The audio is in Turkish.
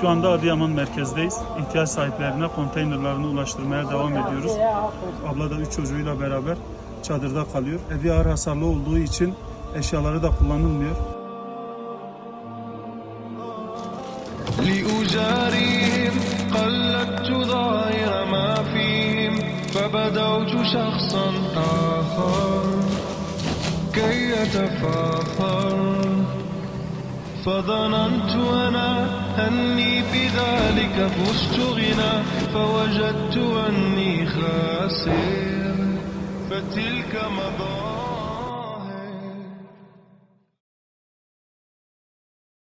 Şu anda Adıyaman merkezdeyiz. İhtiyaç sahiplerine konteynerlarını ulaştırmaya devam ediyoruz. Abla da üç çocuğuyla beraber çadırda kalıyor. Evi ağır hasarlı olduğu için eşyaları da kullanılmıyor. لأجاريهم قلدت ظاهر ما فيهم فبدوت شخصا آخر كي يتفاخر فظننت أنا أني بذلك فزت غنى فوجدت أني خاسر. فتلك مظاهر